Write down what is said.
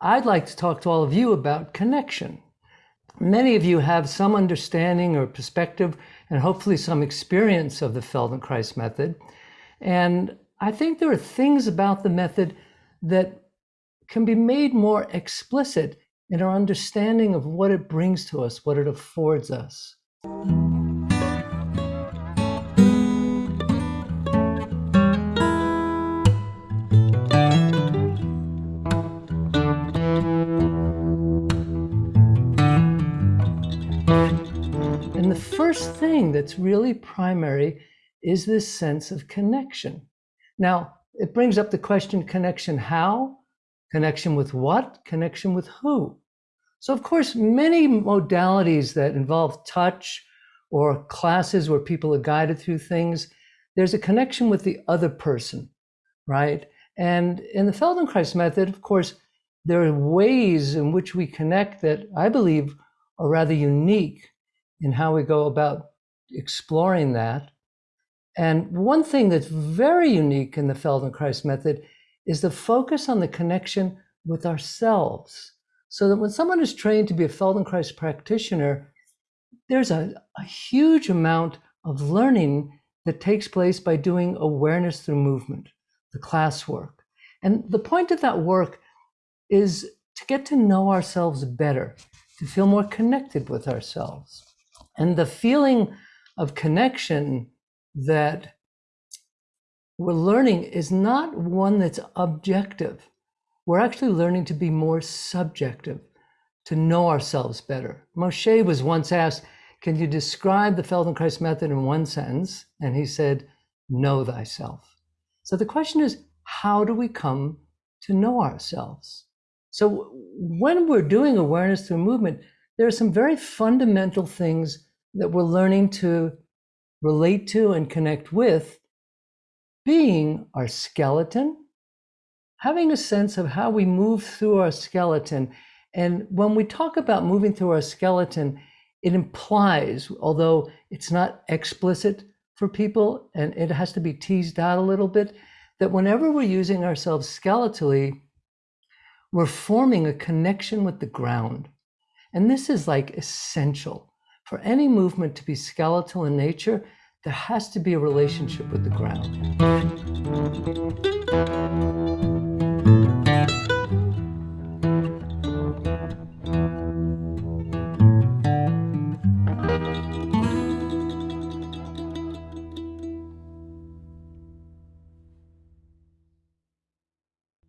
I'd like to talk to all of you about connection. Many of you have some understanding or perspective and hopefully some experience of the Feldenkrais method. And I think there are things about the method that can be made more explicit in our understanding of what it brings to us, what it affords us. And the first thing that's really primary is this sense of connection. Now, it brings up the question connection how? Connection with what? Connection with who? So, of course, many modalities that involve touch or classes where people are guided through things, there's a connection with the other person, right? And in the Feldenkrais method, of course, there are ways in which we connect that I believe are rather unique in how we go about exploring that. And one thing that's very unique in the Feldenkrais method is the focus on the connection with ourselves. So that when someone is trained to be a Feldenkrais practitioner, there's a, a huge amount of learning that takes place by doing awareness through movement, the class work. And the point of that work is to get to know ourselves better, to feel more connected with ourselves. And the feeling of connection that we're learning is not one that's objective. We're actually learning to be more subjective, to know ourselves better. Moshe was once asked, Can you describe the Feldenkrais method in one sentence? And he said, Know thyself. So the question is, how do we come to know ourselves? So when we're doing awareness through movement, there are some very fundamental things that we're learning to relate to and connect with being our skeleton, having a sense of how we move through our skeleton. And when we talk about moving through our skeleton, it implies, although it's not explicit for people and it has to be teased out a little bit, that whenever we're using ourselves skeletally, we're forming a connection with the ground. And this is like essential. For any movement to be skeletal in nature, there has to be a relationship with the ground.